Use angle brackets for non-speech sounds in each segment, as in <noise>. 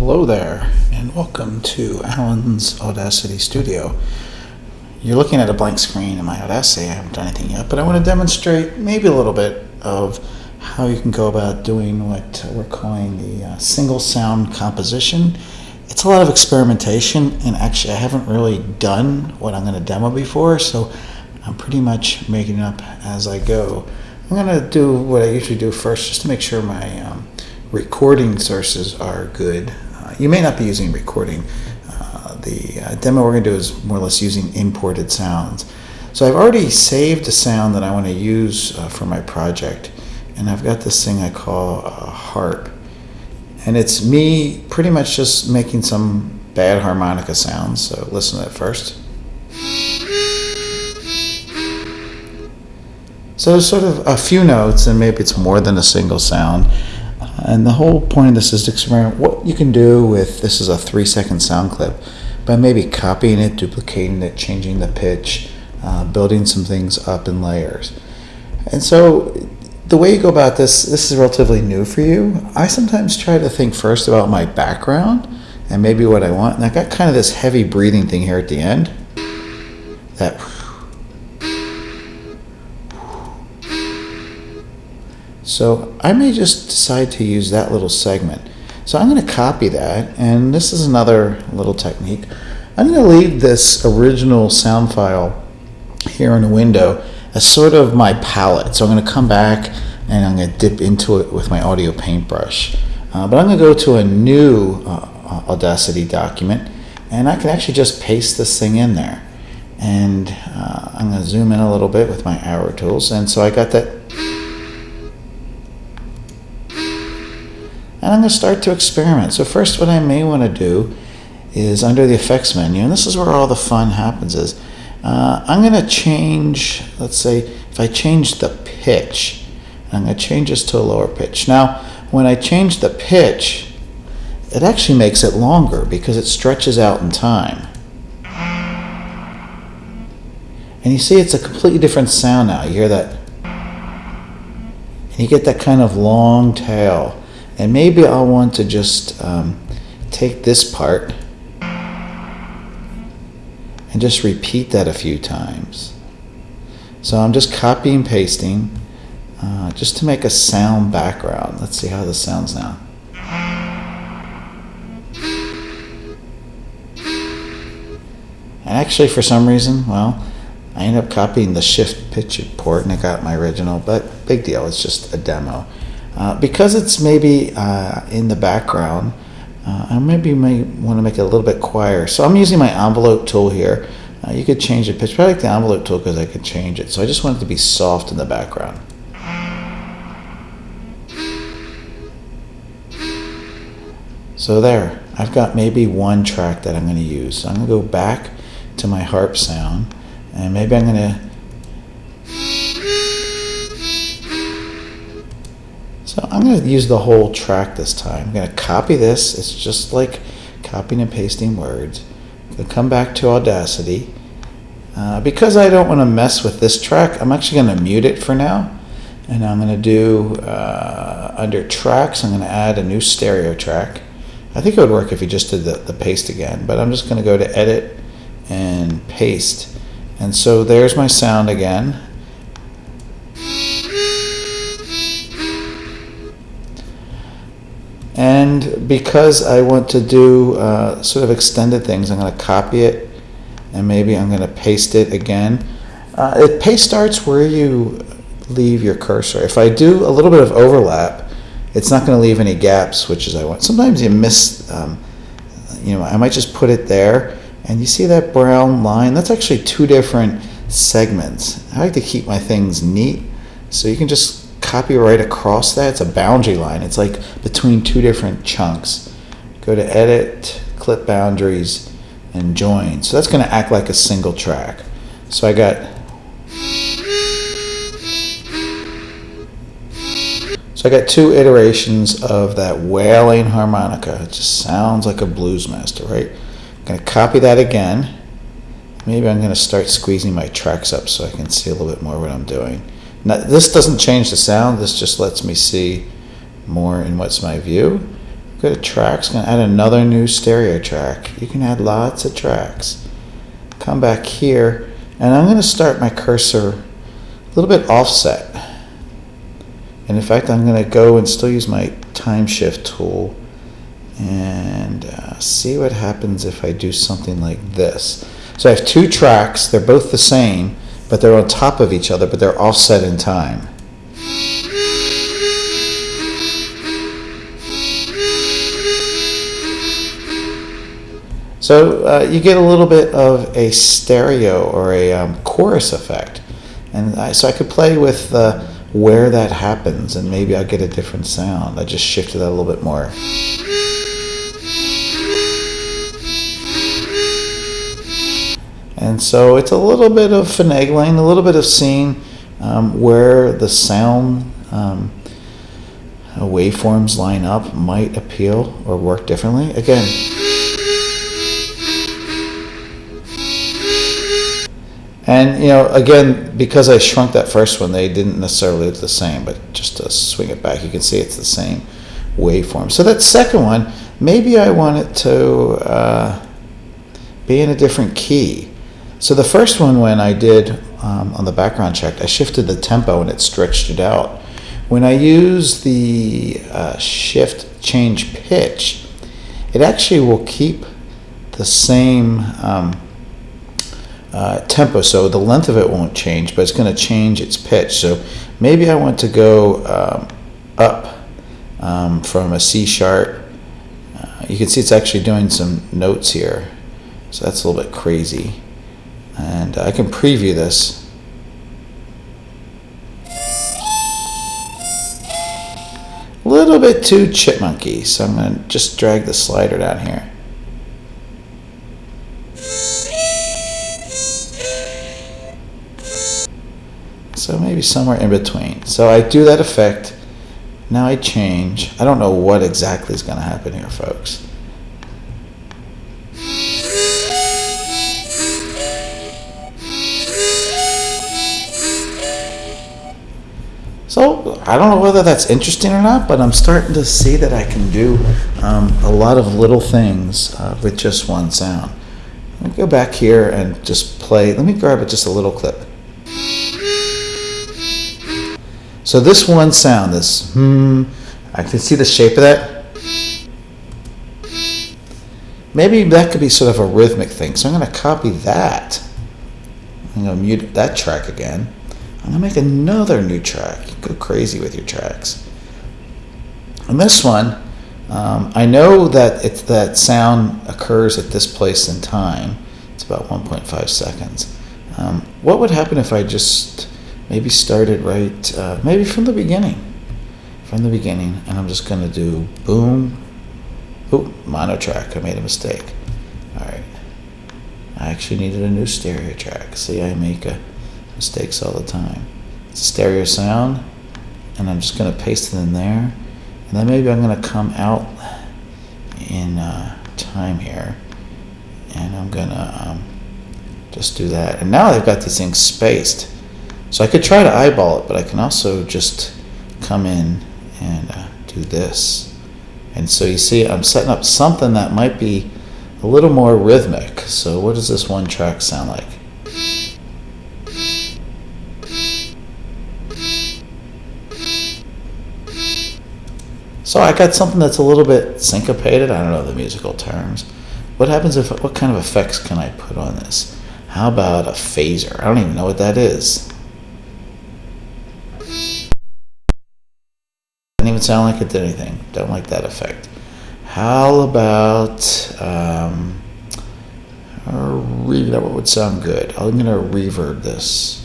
Hello there, and welcome to Alan's Audacity Studio. You're looking at a blank screen in my Audacity. I haven't done anything yet, but I want to demonstrate maybe a little bit of how you can go about doing what we're calling the uh, single sound composition. It's a lot of experimentation, and actually, I haven't really done what I'm going to demo before, so I'm pretty much making it up as I go. I'm going to do what I usually do first just to make sure my um, recording sources are good. Uh, you may not be using recording. Uh, the uh, demo we're going to do is more or less using imported sounds. So I've already saved a sound that I want to use uh, for my project. And I've got this thing I call a harp. And it's me pretty much just making some bad harmonica sounds. So listen to that first. So sort of a few notes, and maybe it's more than a single sound. And the whole point of this is to experiment what you can do with this is a three second sound clip by maybe copying it, duplicating it, changing the pitch, uh, building some things up in layers. And so the way you go about this, this is relatively new for you. I sometimes try to think first about my background and maybe what I want. And I got kind of this heavy breathing thing here at the end. That So I may just decide to use that little segment. So I'm going to copy that, and this is another little technique. I'm going to leave this original sound file here in the window as sort of my palette. So I'm going to come back and I'm going to dip into it with my audio paintbrush. Uh, but I'm going to go to a new uh, Audacity document, and I can actually just paste this thing in there. And uh, I'm going to zoom in a little bit with my arrow tools. And so I got that and I'm going to start to experiment. So first what I may want to do is under the effects menu, and this is where all the fun happens is, uh, I'm going to change, let's say, if I change the pitch, I'm going to change this to a lower pitch. Now, when I change the pitch, it actually makes it longer because it stretches out in time. And you see it's a completely different sound now. You hear that? And you get that kind of long tail. And maybe I'll want to just um, take this part and just repeat that a few times. So I'm just copying and pasting uh, just to make a sound background. Let's see how this sounds now. And actually, for some reason, well, I ended up copying the shift pitch port and I got my original, but big deal, it's just a demo. Uh, because it's maybe uh, in the background, uh, I maybe may want to make it a little bit quieter. So I'm using my envelope tool here. Uh, you could change the pitch, but I like the envelope tool because I can change it. So I just want it to be soft in the background. So there, I've got maybe one track that I'm going to use. So I'm going to go back to my harp sound, and maybe I'm going to So I'm going to use the whole track this time. I'm going to copy this. It's just like copying and pasting words. I'm going to come back to Audacity. Uh, because I don't want to mess with this track, I'm actually going to mute it for now. And I'm going to do, uh, under tracks, I'm going to add a new stereo track. I think it would work if you just did the, the paste again, but I'm just going to go to edit and paste. And so there's my sound again. Because I want to do uh, sort of extended things, I'm going to copy it and maybe I'm going to paste it again. Uh, it paste starts where you leave your cursor. If I do a little bit of overlap, it's not going to leave any gaps, which is I want. Sometimes you miss, um, you know, I might just put it there and you see that brown line? That's actually two different segments. I like to keep my things neat. So you can just copy right across that. It's a boundary line. It's like between two different chunks. Go to Edit, Clip Boundaries, and Join. So that's going to act like a single track. So I got So I got two iterations of that wailing harmonica. It just sounds like a blues master, right? I'm going to copy that again. Maybe I'm going to start squeezing my tracks up so I can see a little bit more what I'm doing. Now, this doesn't change the sound, this just lets me see more in what's my view. Go to tracks, gonna add another new stereo track. You can add lots of tracks. Come back here, and I'm gonna start my cursor a little bit offset. And in fact, I'm gonna go and still use my time shift tool and uh, see what happens if I do something like this. So I have two tracks, they're both the same, but they're on top of each other, but they're offset in time. So uh, you get a little bit of a stereo or a um, chorus effect. And I, so I could play with uh, where that happens and maybe I'll get a different sound. I just shifted that a little bit more. And so it's a little bit of finagling, a little bit of seeing um, where the sound um, waveforms line up might appeal or work differently. Again, And you know, again, because I shrunk that first one, they didn't necessarily look the same. But just to swing it back, you can see it's the same waveform. So that second one, maybe I want it to uh, be in a different key. So the first one, when I did um, on the background check, I shifted the tempo and it stretched it out. When I use the uh, shift change pitch, it actually will keep the same. Um, uh, tempo, so the length of it won't change, but it's going to change its pitch. So maybe I want to go um, up um, from a C sharp. Uh, you can see it's actually doing some notes here, so that's a little bit crazy. And I can preview this. A little bit too chipmunky, so I'm going to just drag the slider down here. So maybe somewhere in between. So I do that effect. Now I change. I don't know what exactly is going to happen here, folks. I don't know whether that's interesting or not, but I'm starting to see that I can do um, a lot of little things uh, with just one sound. Let me go back here and just play. Let me grab just a little clip. So this one sound, this hmm, I can see the shape of that. Maybe that could be sort of a rhythmic thing. So I'm going to copy that. I'm going to mute that track again. I'm to make another new track. Go crazy with your tracks. And this one, um, I know that it's that sound occurs at this place in time. It's about 1.5 seconds. Um, what would happen if I just maybe started right, uh, maybe from the beginning. From the beginning, and I'm just to do boom. Oop, mono track. I made a mistake. All right. I actually needed a new stereo track. See, I make uh, mistakes all the time. It's a stereo sound, and I'm just going to paste it in there. And then maybe I'm going to come out in uh, time here, and I'm going to um, just do that. And now I've got these things spaced. So I could try to eyeball it, but I can also just come in and uh, do this. And so you see, I'm setting up something that might be a little more rhythmic. So what does this one track sound like? So I got something that's a little bit syncopated. I don't know the musical terms. What happens if, what kind of effects can I put on this? How about a phaser? I don't even know what that is. Didn't even sound like it did anything. Don't like that effect. How about um, re- that what would sound good. I'm gonna reverb this.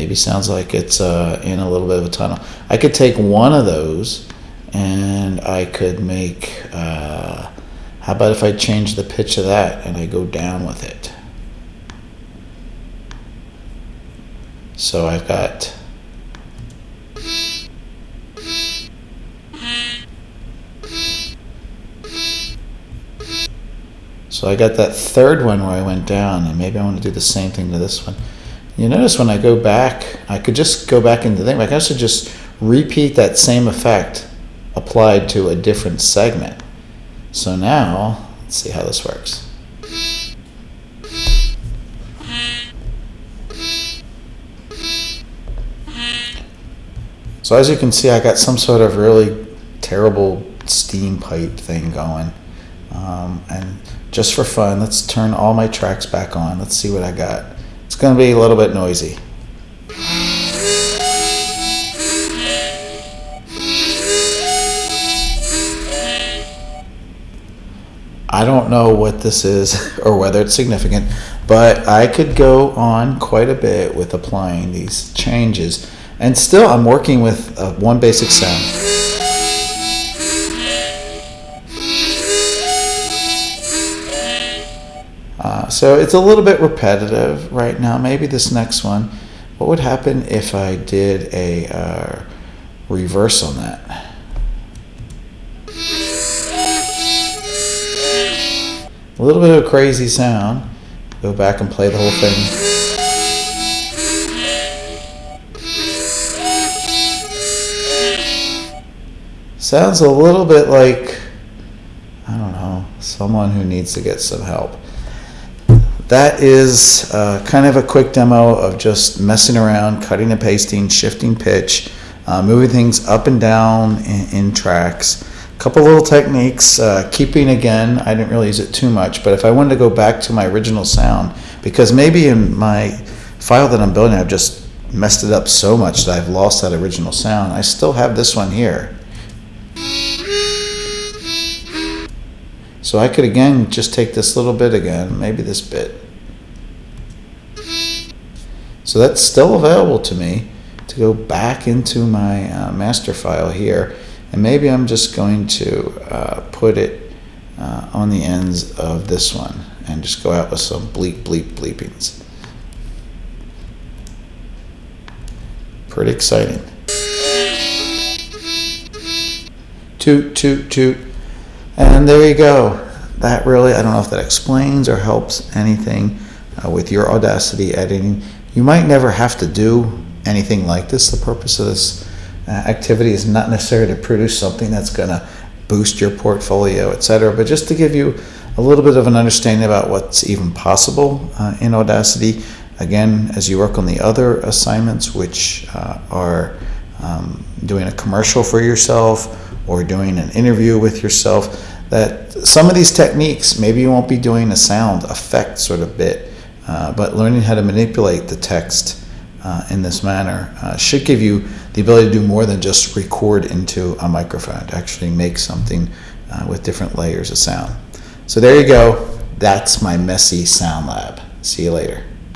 Maybe sounds like it's uh, in a little bit of a tunnel. I could take one of those and I could make. Uh, how about if I change the pitch of that and I go down with it? So I've got So I got that third one where I went down, and maybe I want to do the same thing to this one. You notice when I go back, I could just go back into the thing, but I can also just repeat that same effect applied to a different segment. So now, let's see how this works. So as you can see, I got some sort of really terrible steam pipe thing going. Um, and just for fun, let's turn all my tracks back on. Let's see what I got. Going to be a little bit noisy. I don't know what this is <laughs> or whether it's significant, but I could go on quite a bit with applying these changes. And still, I'm working with uh, one basic sound. So it's a little bit repetitive right now. Maybe this next one. What would happen if I did a uh, reverse on that? A little bit of a crazy sound. Go back and play the whole thing. Sounds a little bit like, I don't know, someone who needs to get some help. That is uh, kind of a quick demo of just messing around, cutting and pasting, shifting pitch, uh, moving things up and down in, in tracks. A couple little techniques, uh, keeping again, I didn't really use it too much, but if I wanted to go back to my original sound, because maybe in my file that I'm building, I've just messed it up so much that I've lost that original sound, I still have this one here. So I could again just take this little bit again, maybe this bit. So that's still available to me to go back into my uh, master file here. And maybe I'm just going to uh, put it uh, on the ends of this one and just go out with some bleep, bleep, bleepings. Pretty exciting. Toot, toot, toot. And there you go. That really, I don't know if that explains or helps anything uh, with your Audacity editing. You might never have to do anything like this. The purpose of this uh, activity is not necessarily to produce something that's going to boost your portfolio, etc., but just to give you a little bit of an understanding about what's even possible uh, in Audacity. Again, as you work on the other assignments, which uh, are um, doing a commercial for yourself or doing an interview with yourself, that some of these techniques, maybe you won't be doing a sound effect sort of bit, uh, but learning how to manipulate the text uh, in this manner uh, should give you the ability to do more than just record into a microphone, to actually make something uh, with different layers of sound. So there you go. That's my messy sound lab. See you later.